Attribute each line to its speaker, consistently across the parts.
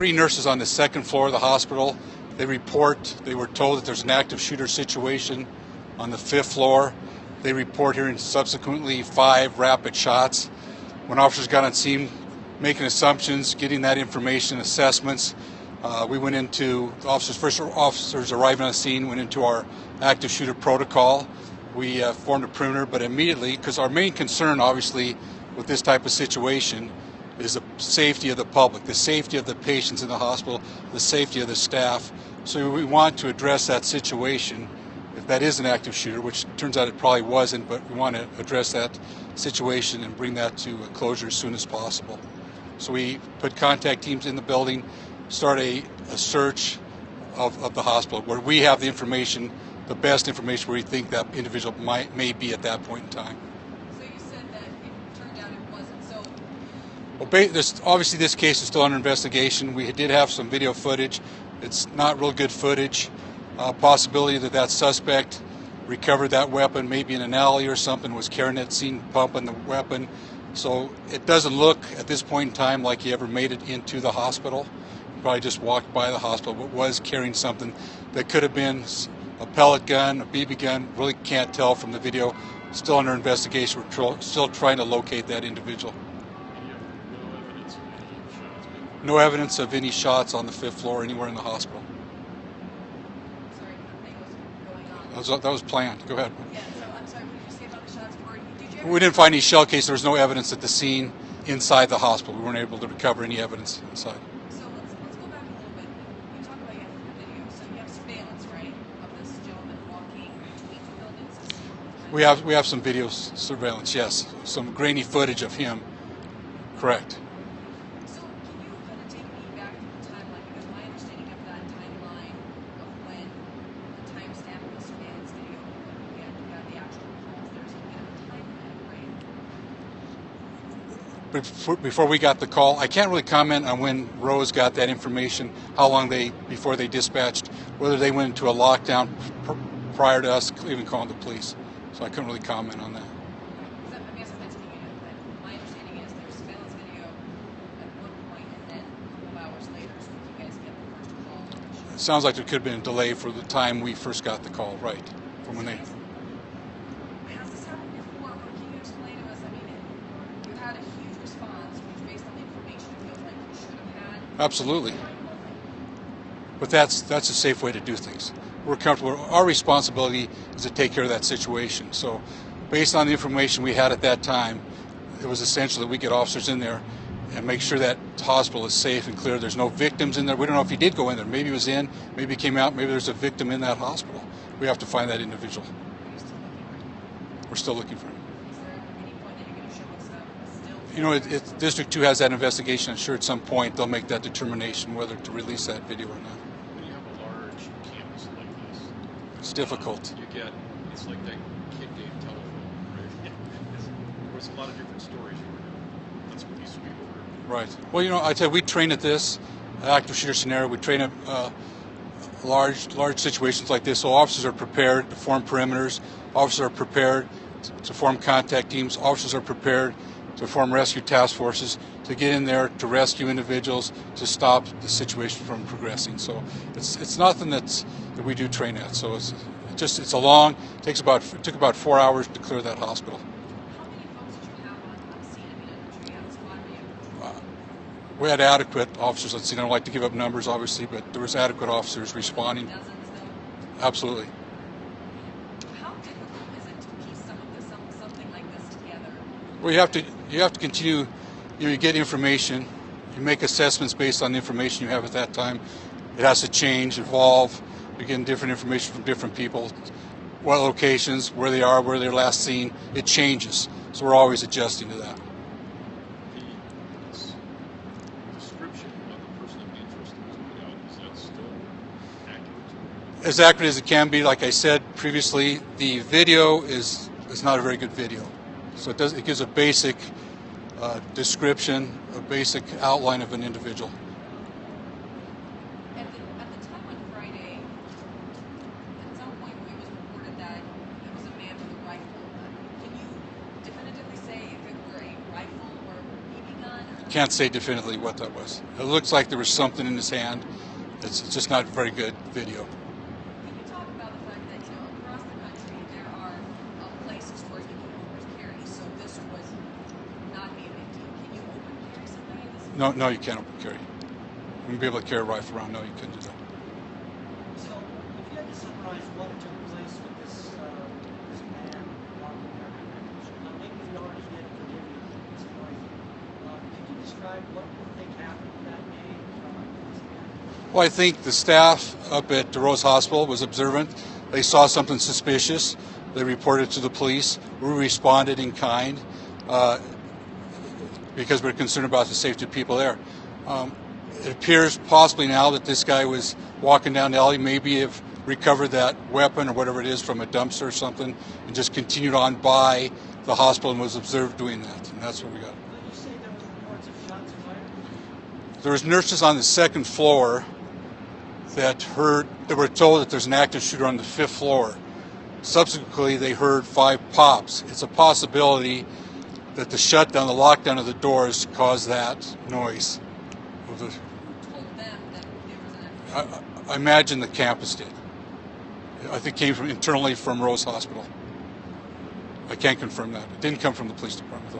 Speaker 1: Three nurses on the second floor of the hospital. They report, they were told that there's an active shooter situation on the fifth floor. They report hearing subsequently five rapid shots. When officers got on scene, making assumptions, getting that information, assessments, uh, we went into officers. First officers arriving on scene went into our active shooter protocol. We uh, formed a perimeter, but immediately, because our main concern, obviously, with this type of situation is the safety of the public, the safety of the patients in the hospital, the safety of the staff. So we want to address that situation. If that is an active shooter, which turns out it probably wasn't, but we want to address that situation and bring that to a closure as soon as possible. So we put contact teams in the building, start a, a search of, of the hospital where we have the information, the best information where we think that individual might may be at that point in time.
Speaker 2: So you said that it turned out it wasn't. So
Speaker 1: Well, this, obviously, this case is still under investigation. We did have some video footage. It's not real good footage. Uh, possibility that that suspect recovered that weapon, maybe in an alley or something, was carrying it, seen pumping the weapon. So it doesn't look at this point in time like he ever made it into the hospital. Probably just walked by the hospital, but was carrying something that could have been a pellet gun, a BB gun. Really can't tell from the video. Still under investigation. We're still trying to locate that individual.
Speaker 3: And you have no evidence of any shots being
Speaker 1: No evidence of any shots on the fifth floor anywhere in the hospital.
Speaker 2: sorry, was going on.
Speaker 1: That was, that was planned. Go ahead.
Speaker 2: Yeah. So I'm sorry. What did you say about the shots? Were did you?
Speaker 1: We didn't find any shell case. There was no evidence at the scene inside the hospital. We weren't able to recover any evidence inside.
Speaker 2: So let's let's go back a little bit. You talk about you have the video. So you have surveillance, right, of this gentleman walking between the buildings. to see what kind
Speaker 1: We have we have some video surveillance. Yes, some grainy footage of him. Correct.
Speaker 2: So can you kind of take me back to the timeline? Because my understanding of that timeline of when the timestamp of the surveillance video, when we had got the actual calls, there's a bit of a time lag, right?
Speaker 1: Before, before we got the call, I can't really comment on when Rose got that information. How long they before they dispatched, whether they went into a lockdown pr- prior to us even calling the police. So I couldn't really comment on that.
Speaker 2: Because I guess I'm asking you, that my understanding is there's surveillance video at one point, and then a couple of hours later, so you guys get the first call. which-
Speaker 1: It sounds like there could have been a delay for the time we first got the call. Right, from when they.
Speaker 2: Has this happened before? Or can you explain to us? I mean, it- you had a huge response, which based on the information it feels like you should have had.
Speaker 1: Absolutely. But that's that's a safe way to do things. We're comfortable. Our responsibility is to take care of that situation. So, based on the information we had at that time, it was essential that we get officers in there and make sure that hospital is safe and clear. There's no victims in there. We don't know if he did go in there. Maybe he was in. Maybe he came out. Maybe there's a victim in that hospital. We have to find that individual. We're still looking for him.
Speaker 2: Is there any point that you're going to show us a still?
Speaker 1: You know, it, it, District Two has that investigation. I'm sure at some point they'll make that determination whether to release that video or not.
Speaker 3: when you have a large campus like this.
Speaker 1: It's difficult.
Speaker 3: You get it's like that kid game telephone, right? There's a lot of different stories you were. That's what these people were.
Speaker 1: Right. Well, you know, I tell you, we train at this active shooter scenario. We train at uh, large, large situations like this, so officers are prepared to form perimeters. Officers are prepared to form contact teams. Officers are prepared to form rescue task forces to get in there to rescue individuals to stop the situation from progressing. So it's it's nothing that's that we do train at. So it's it just it's a long. It takes about it took about four hours to clear that hospital.
Speaker 2: How many folks did you have on, on scene? I mean, in the triage squad, were you?
Speaker 1: Uh, we had adequate officers. Let's see, I don't like to give up numbers, obviously, but there was adequate officers responding. Absolutely.
Speaker 2: How difficult is it to piece some of this, something like this together?
Speaker 1: Well, you have to you have to continue. You, know, you get information. You make assessments based on the information you have at that time. It has to change, evolve. You're getting different information from different people. What locations, where they are, where they're last seen. It changes. So we're always adjusting to that.
Speaker 3: The this description of the person of interest that was put out, is that still accurate?
Speaker 1: as accurate as it can be. Like I said previously, the video is is not a very good video. So it does it gives a basic uh, description, a basic outline of an individual.
Speaker 2: At the, at the time on Friday, at some point it was reported that it was a man with a rifle. Can you definitively say if it were a rifle or a BB gun?
Speaker 1: Can't say definitively what that was. It looks like there was something in his hand. It's, it's just not very good video.
Speaker 2: Can you talk about the fact that, you know, across the country, there are uh, places where you can open carry, so this was not be a big deal. Can you open carry something like this?
Speaker 1: No, no, you can't open carry. You wouldn't be able to carry a rifle around. No, you couldn't do that.
Speaker 4: So, if you had to summarize what took place with this, uh, this man walking there, now maybe you already did, forgive me, it's noisy. Uh, could you describe what you think happened that day, this?
Speaker 1: Well, I think the staff up at the Rose Hospital was observant. They saw something suspicious. They reported to the police. We responded in kind uh, because we're concerned about the safety of people there. Um, it appears possibly now that this guy was walking down the alley, maybe have recovered that weapon or whatever it is from a dumpster or something, and just continued on by the hospital and was observed doing that. And that's what we got.
Speaker 4: There was
Speaker 1: nurses on the second floor that heard that were told that there's an active shooter on the fifth floor. Subsequently, they heard five pops. It's a possibility that the shutdown, the lockdown of the doors, caused that noise. Of the-
Speaker 2: Who told them that there was an active
Speaker 1: I, I imagine the campus did. I think it came from internally from Rose Hospital. I can't confirm that. It didn't come from the police department though.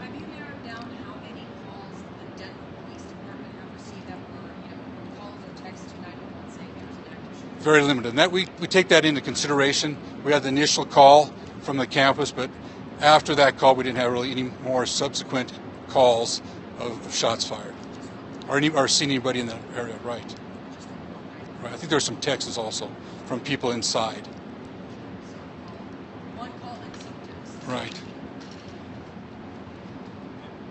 Speaker 2: Have you narrowed down how many calls the Denver Police Department have received that were, you know, calls or texts to 911 saying there was an active shooter?
Speaker 1: very limited. And that we, we take that into consideration. We had the initial call from the campus, but after that call, we didn't have really any more subsequent calls of, of shots fired or any or seen anybody in that area. Right. Right. I think there were some texts also from people inside.
Speaker 2: One call and some texts.
Speaker 1: Right.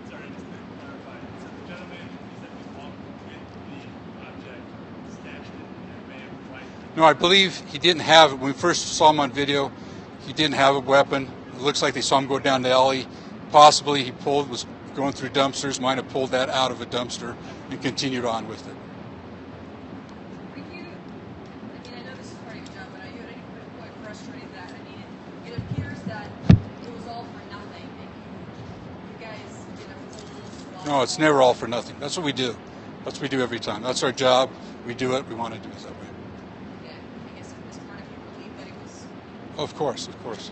Speaker 5: Sorry, just to clarify, so the gentleman, he said was walking with the object stashed in their van, right?
Speaker 1: No, I believe he didn't have it. When we first saw him on video, he didn't have a weapon. It looks like they saw him go down the alley. Possibly he pulled, was going through dumpsters, might have pulled that out of a dumpster and continued on with it.
Speaker 2: Are you, I mean, I know this is part of your job, but are you at any point frustrated that, I mean, it, it appears that it was all for nothing and you, you guys did a full swap.
Speaker 1: No, it's never all for nothing. That's what we do. That's what we do every time. That's our job. We do it. We want to do it that way.
Speaker 2: Yeah, I guess it was part of your belief that it was,
Speaker 1: Of course, of course.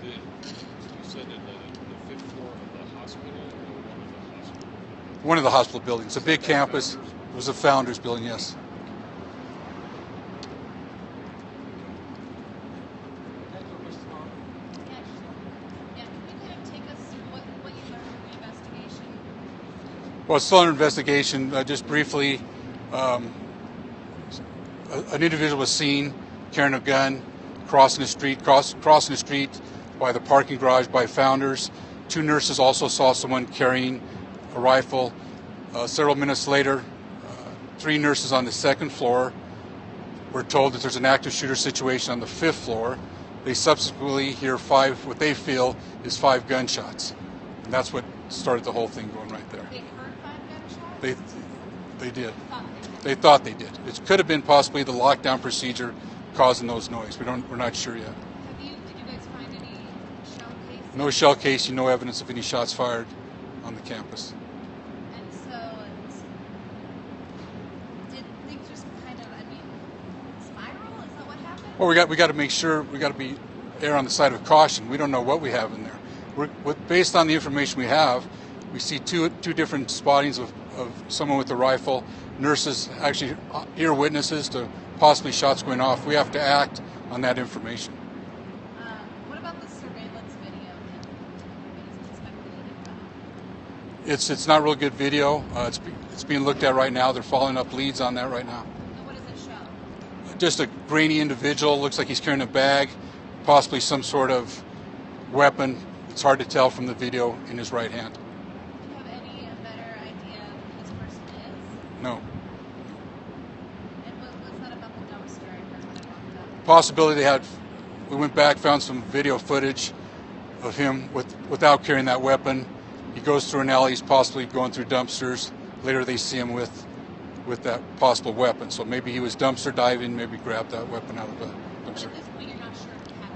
Speaker 3: The, you said in the, the fifth floor of the hospital or one of the hospital?
Speaker 1: One of the hospital buildings, a big campus. It was a founder's building, yes.
Speaker 4: Thank you, Mr. Long.
Speaker 6: Yeah, yeah, can you kind of take us through what, what you learned from the investigation?
Speaker 1: Well, it's still under investigation. Uh, just briefly, um, a- an individual was seen carrying a gun crossing the street, cross, crossing the street by the parking garage by Founders. Two nurses also saw someone carrying a rifle. Uh, several minutes later, uh, three nurses on the second floor were told that there's an active shooter situation on the fifth floor. They subsequently hear five, what they feel is five gunshots. And that's what started the whole thing going right there.
Speaker 6: They heard five gunshots?
Speaker 1: They, they did.
Speaker 6: They did.
Speaker 1: They thought they did. It could have been possibly the lockdown procedure causing those noise. We don't. We're not sure yet.
Speaker 6: Have you, did you guys find any shell casings?
Speaker 1: No shell casing. No evidence of any shots fired on the campus.
Speaker 6: And so, did things just kind of, I mean, spiral? Is that what happened?
Speaker 1: Well, we got. We got to make sure. We got to be err on the side of caution. We don't know what we have in there. We're, with, based on the information we have, we see two two different spottings of, of someone with a rifle. Nurses actually uh, ear witnesses to possibly shots going off. We have to act on that information.
Speaker 6: Um, what about the surveillance video that is speculated about?
Speaker 1: It's it's not real good video. Uh, it's it's being looked at right now. They're following up leads on that right now.
Speaker 6: And what does it show?
Speaker 1: Just a grainy individual. Looks like he's carrying a bag, possibly some sort of weapon. It's hard to tell from the video in his right hand.
Speaker 6: Do you have any better idea who this person is?
Speaker 1: No.
Speaker 6: And what was that about the dumpster I heard when I walked up?
Speaker 1: Possibility they had. We went back, found some video footage of him with without carrying that weapon. He goes through an alley. He's possibly going through dumpsters. Later, they see him with with that possible weapon. So maybe he was dumpster diving. Maybe grabbed that weapon out of the dumpster.
Speaker 6: at this point, you're not sure if he had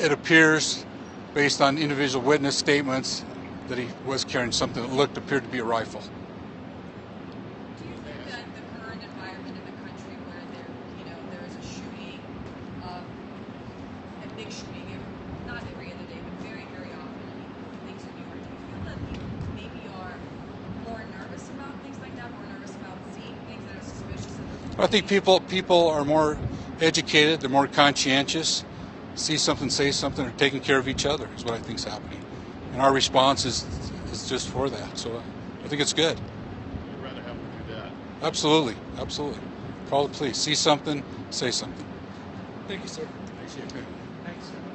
Speaker 6: one.
Speaker 1: It appears based on individual witness statements, that he was carrying something that looked appeared to be a rifle.
Speaker 2: Do you think that the current environment in the country where there, you know, there is a shooting, um, a big shooting, every, not every other day, but very, very often, I mean, things in New York, do you feel that people maybe are more nervous about things like that, more nervous about seeing things that are suspicious? of
Speaker 1: I think people people are more educated, they're more conscientious, see something, say something, are taking care of each other is what I think is happening. And our response is is just for that. So uh, I think it's good.
Speaker 3: I'd rather have them do that.
Speaker 1: Absolutely, absolutely. Call the police. See something, say something.
Speaker 5: Thank you, sir.
Speaker 3: Thanks,